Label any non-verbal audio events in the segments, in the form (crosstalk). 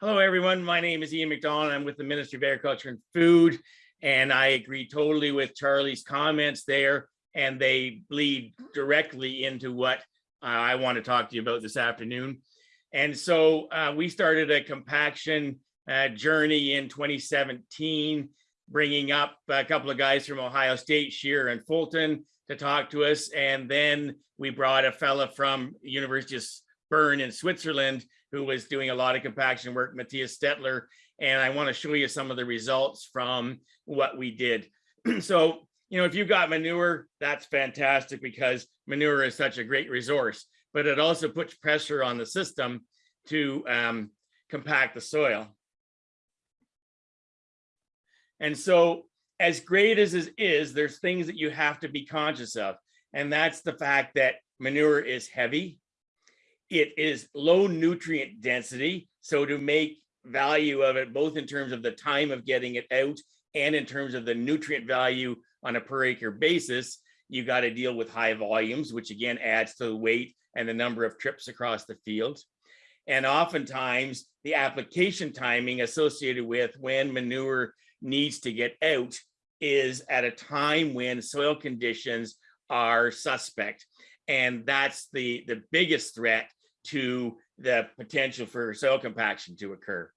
Hello, everyone. My name is Ian McDonald. I'm with the Ministry of Agriculture and Food, and I agree totally with Charlie's comments there, and they bleed directly into what uh, I want to talk to you about this afternoon. And so uh, we started a compaction uh, journey in 2017, bringing up a couple of guys from Ohio State, Shearer and Fulton, to talk to us. And then we brought a fella from University of Bern in Switzerland who was doing a lot of compaction work, Matthias Stettler. And I want to show you some of the results from what we did. (clears throat) so, you know, if you've got manure, that's fantastic because manure is such a great resource, but it also puts pressure on the system to um, compact the soil. And so as great as it is, there's things that you have to be conscious of. And that's the fact that manure is heavy. It is low nutrient density. So to make value of it, both in terms of the time of getting it out and in terms of the nutrient value on a per acre basis, you got to deal with high volumes, which again adds to the weight and the number of trips across the field. And oftentimes the application timing associated with when manure needs to get out is at a time when soil conditions are suspect. And that's the, the biggest threat to the potential for soil compaction to occur.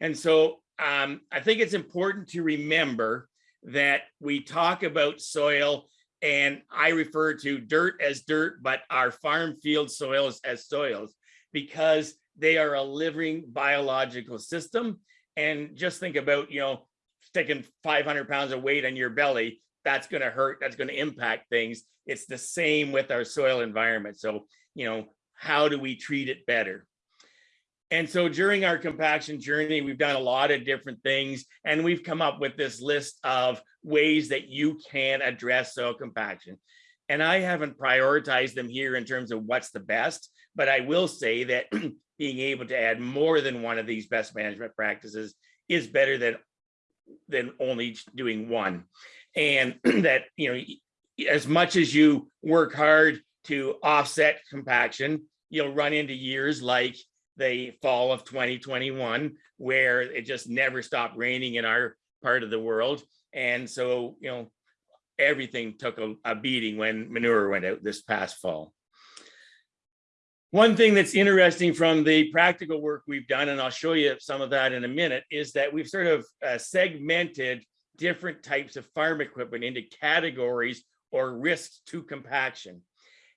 And so um, I think it's important to remember that we talk about soil and I refer to dirt as dirt, but our farm field soils as soils because they are a living biological system. And just think about, you know, sticking 500 pounds of weight on your belly, that's going to hurt. That's going to impact things. It's the same with our soil environment. So, you know, how do we treat it better? And so during our compaction journey, we've done a lot of different things and we've come up with this list of ways that you can address soil compaction. And I haven't prioritized them here in terms of what's the best, but I will say that (clears throat) being able to add more than one of these best management practices is better than than only doing one. And (clears throat) that, you know, as much as you work hard to offset compaction, you'll run into years like the fall of 2021, where it just never stopped raining in our part of the world. And so, you know, everything took a, a beating when manure went out this past fall. One thing that's interesting from the practical work we've done, and I'll show you some of that in a minute, is that we've sort of uh, segmented different types of farm equipment into categories or risks to compaction.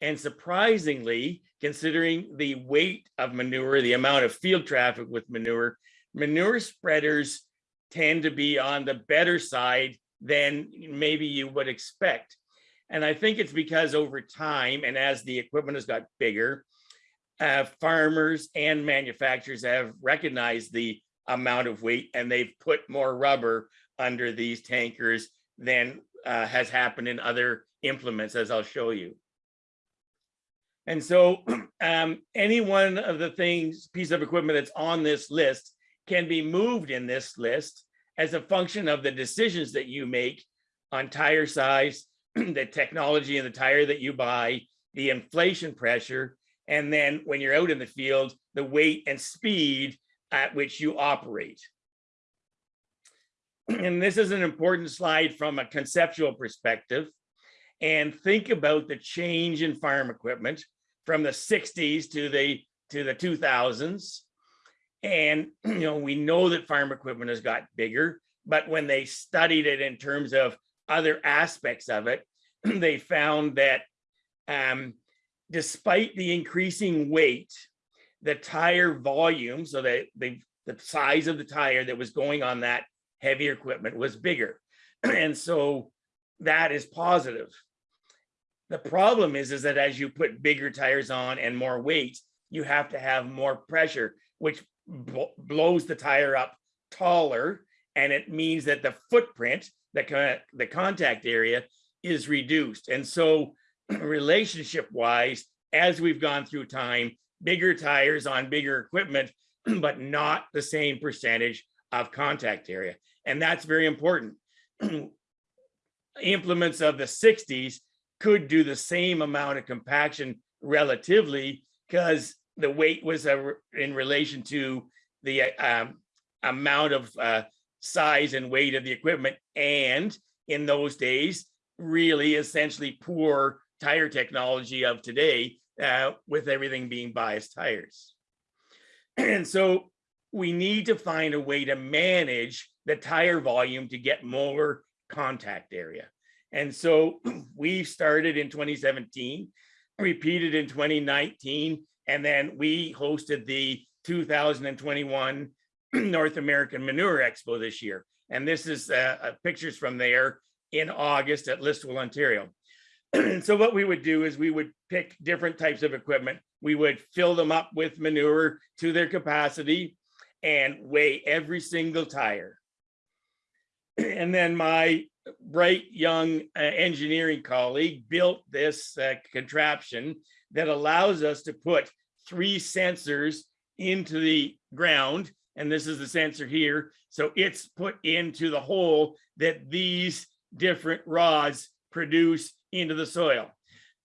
And surprisingly, considering the weight of manure, the amount of field traffic with manure, manure spreaders tend to be on the better side than maybe you would expect. And I think it's because over time and as the equipment has got bigger, uh, farmers and manufacturers have recognized the amount of weight and they've put more rubber under these tankers than uh, has happened in other implements, as I'll show you. And so (clears throat) um, any one of the things, piece of equipment that's on this list can be moved in this list as a function of the decisions that you make on tire size, (clears throat) the technology and the tire that you buy, the inflation pressure, and then when you're out in the field, the weight and speed at which you operate. (clears throat) And this is an important slide from a conceptual perspective. And think about the change in farm equipment from the 60s to the to the 2000s. And (clears throat) you know, we know that farm equipment has got bigger, but when they studied it in terms of other aspects of it, (clears throat) they found that um, despite the increasing weight, the tire volume, so that the, the size of the tire that was going on that heavier equipment was bigger. (clears throat) and so that is positive. The problem is, is that as you put bigger tires on and more weight, you have to have more pressure, which blows the tire up taller. And it means that the footprint, the, the contact area is reduced. And so (clears throat) relationship wise, as we've gone through time, bigger tires on bigger equipment, (clears throat) but not the same percentage of contact area. And that's very important. (clears throat) Implements of the 60s could do the same amount of compaction relatively because the weight was a, in relation to the um, amount of uh, size and weight of the equipment. And in those days, really essentially poor tire technology of today uh, with everything being biased tires. And so we need to find a way to manage the tire volume to get more contact area. And so (clears throat) we started in 2017, repeated in 2019, and then we hosted the 2021 (clears throat) North American Manure Expo this year. And this is uh, uh, pictures from there in August at Listowel, Ontario. (clears throat) So what we would do is we would pick different types of equipment. We would fill them up with manure to their capacity and weigh every single tire. And then my bright young uh, engineering colleague built this uh, contraption that allows us to put three sensors into the ground. And this is the sensor here. So it's put into the hole that these different rods produce into the soil. (clears throat)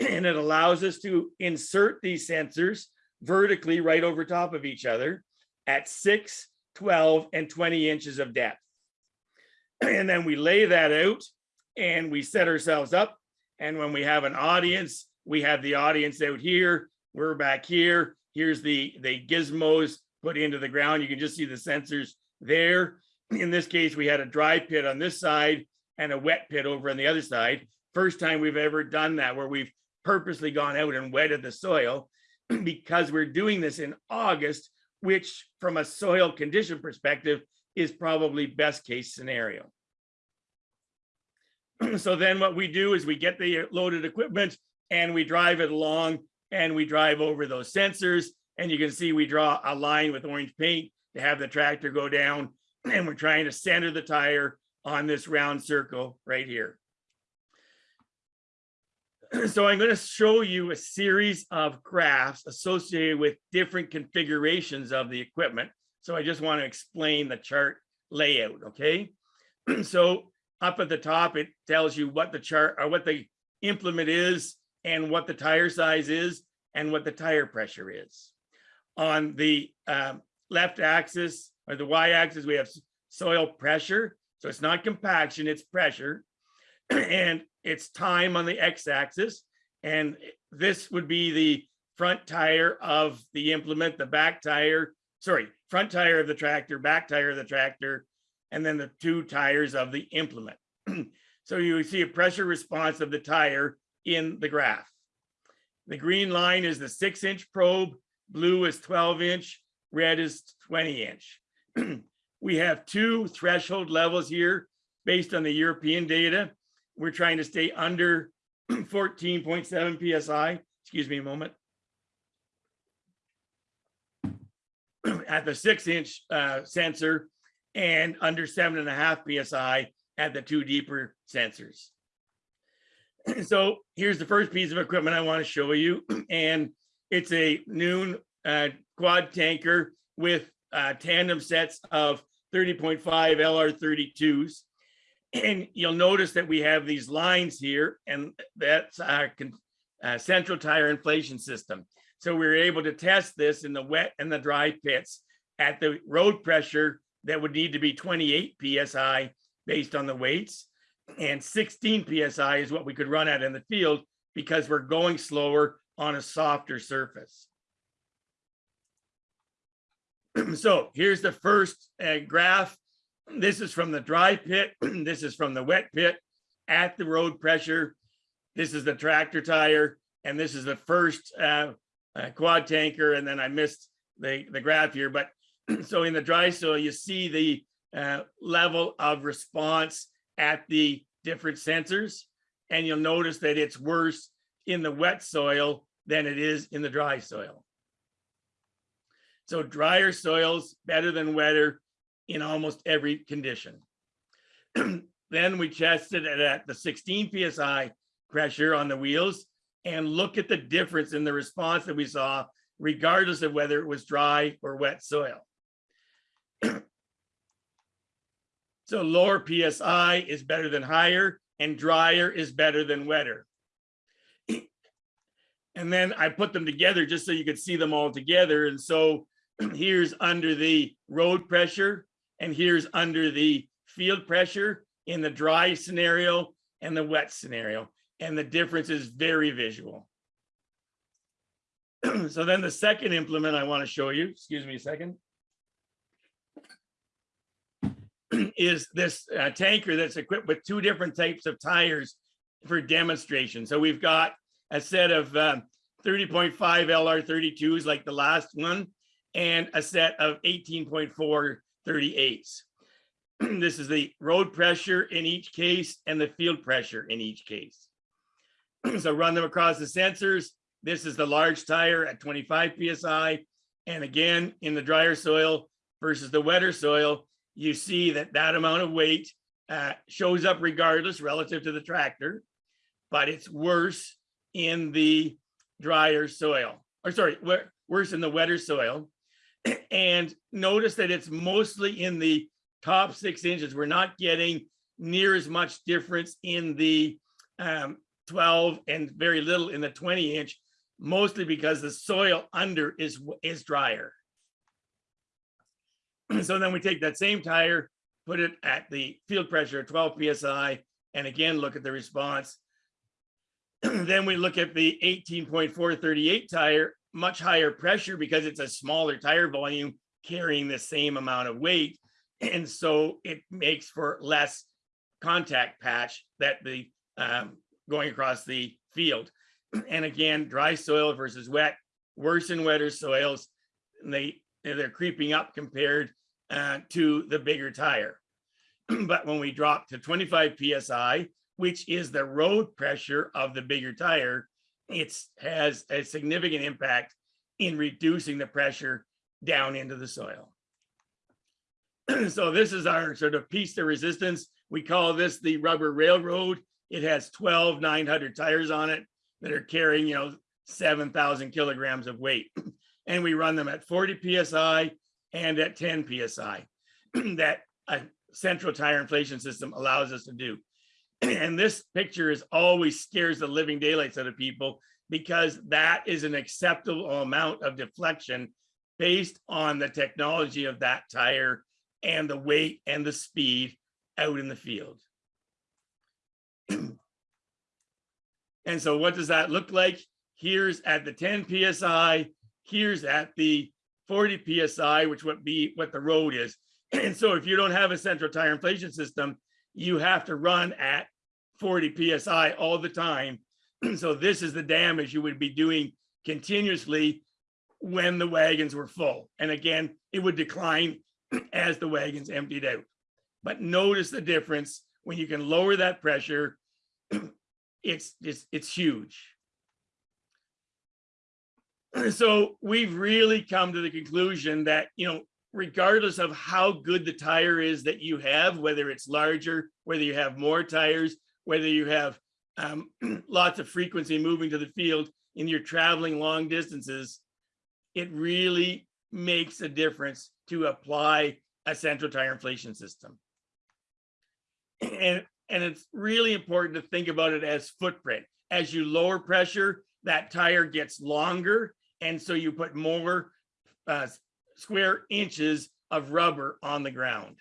And it allows us to insert these sensors vertically right over top of each other at 6, 12, and 20 inches of depth. (clears throat) And then we lay that out and we set ourselves up. And when we have an audience, we have the audience out here, we're back here. Here's the, the gizmos put into the ground. You can just see the sensors there. (clears throat) In this case, we had a dry pit on this side and a wet pit over on the other side. First time we've ever done that where we've purposely gone out and wetted the soil (clears throat) because we're doing this in August, which from a soil condition perspective is probably best case scenario. (clears throat) so then what we do is we get the loaded equipment and we drive it along and we drive over those sensors and you can see we draw a line with orange paint to have the tractor go down (clears throat) and we're trying to center the tire on this round circle right here. (clears throat) So I'm going to show you a series of graphs associated with different configurations of the equipment. So I just want to explain the chart layout, okay? (clears throat) So up at the top, it tells you what the chart or what the implement is and what the tire size is and what the tire pressure is. On the um, left axis or the y axis, we have soil pressure. So it's not compaction, it's pressure. (clears throat) and it's time on the x axis. And this would be the front tire of the implement, the back tire, sorry, front tire of the tractor, back tire of the tractor, and then the two tires of the implement. (clears throat) so you see a pressure response of the tire in the graph. The green line is the six inch probe, blue is 12 inch, red is 20 inch. (clears throat) we have two threshold levels here based on the European data. We're trying to stay under (clears throat) 14.7 PSI. Excuse me a moment. At the six inch uh, sensor, and under seven and a half PSI at the two deeper sensors. (clears throat) So here's the first piece of equipment I want to show you. (clears throat) And it's a Nuhn uh, quad tanker with uh, tandem sets of 30.5 LR32s. (clears throat) And you'll notice that we have these lines here, and that's our uh, central tire inflation system. So we were able to test this in the wet and the dry pits at the road pressure that would need to be 28 PSI based on the weights. And 16 PSI is what we could run at in the field because we're going slower on a softer surface. (clears throat) so here's the first uh, graph. This is from the dry pit. (clears throat) this is from the wet pit at the road pressure. This is the tractor tire. And this is the first uh, uh, quad tanker. And then I missed the, the graph here, but (clears throat) so in the dry soil, you see the uh, level of response at the different sensors. And you'll notice that it's worse in the wet soil than it is in the dry soil. So drier soils better than wetter in almost every condition. (clears throat) then we tested it at the 16 PSI pressure on the wheels and look at the difference in the response that we saw, regardless of whether it was dry or wet soil. (clears throat) so lower PSI is better than higher and drier is better than wetter. (clears throat) and then I put them together just so you could see them all together. And so (clears throat) here's under the road pressure, and here's under the field pressure in the dry scenario and the wet scenario. And the difference is very visual. (clears throat) So then the second implement I want to show you, excuse me a second. (clears throat) Is this uh, tanker that's equipped with two different types of tires for demonstration. So we've got a set of um, 30.5 LR32s like the last one and a set of 18.4 38s. (clears throat) This is the road pressure in each case and the field pressure in each case. (clears throat) So run them across the sensors. This is the large tire at 25 PSI. And again, in the drier soil versus the wetter soil, you see that that amount of weight uh, shows up regardless relative to the tractor, but it's worse in the drier soil, or sorry, worse in the wetter soil. (clears throat) And notice that it's mostly in the top six inches. We're not getting near as much difference in the um, 12 and very little in the 20 inch, mostly because the soil under is, is drier. (clears throat) So then we take that same tire, put it at the field pressure of 12 PSI, and again, look at the response. (clears throat) Then we look at the 18.438 tire, much higher pressure because it's a smaller tire volume carrying the same amount of weight. (clears throat) And so it makes for less contact patch that the um, going across the field. And again, dry soil versus wet, worse in wetter soils. They, they're creeping up compared uh, to the bigger tire. (clears throat) But when we drop to 25 PSI, which is the road pressure of the bigger tire, it has a significant impact in reducing the pressure down into the soil. (clears throat) So this is our sort of piece to resistance. We call this the rubber railroad. It has 12 900 tires on it that are carrying, you know, 7,000 kilograms of weight. (clears throat) And we run them at 40 PSI and at 10 PSI (clears throat) that a central tire inflation system allows us to do. (clears throat) And this picture is always scares the living daylights out of people because that is an acceptable amount of deflection based on the technology of that tire and the weight and the speed out in the field. (clears throat) And so what does that look like? Here's at the 10 PSI, here's at the 40 PSI, which would be what the road is. (clears throat) And so if you don't have a central tire inflation system, you have to run at 40 PSI all the time. (clears throat) So this is the damage you would be doing continuously when the wagons were full. And again, it would decline as the wagons emptied out. But notice the difference when you can lower that pressure. (clears throat) It's it's it's huge. (clears throat) So we've really come to the conclusion that, you know, regardless of how good the tire is that you have, whether it's larger, whether you have more tires, whether you have um, (clears throat) lots of frequency moving to the field and you're traveling long distances, it really makes a difference to apply a central tire inflation system. And, and it's really important to think about it as footprint. As you lower pressure, that tire gets longer. And so you put more uh, square inches of rubber on the ground.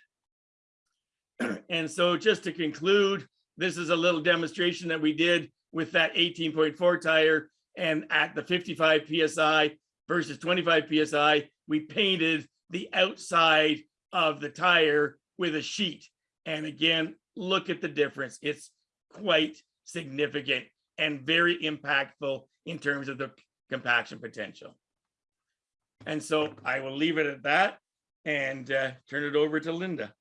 (clears throat) And so just to conclude, this is a little demonstration that we did with that 18.4 tire and at the 55 PSI versus 25 PSI, we painted the outside of the tire with a sheet. And again, look at the difference. It's quite significant and very impactful in terms of the compaction potential. And so I will leave it at that and uh, turn it over to Linda.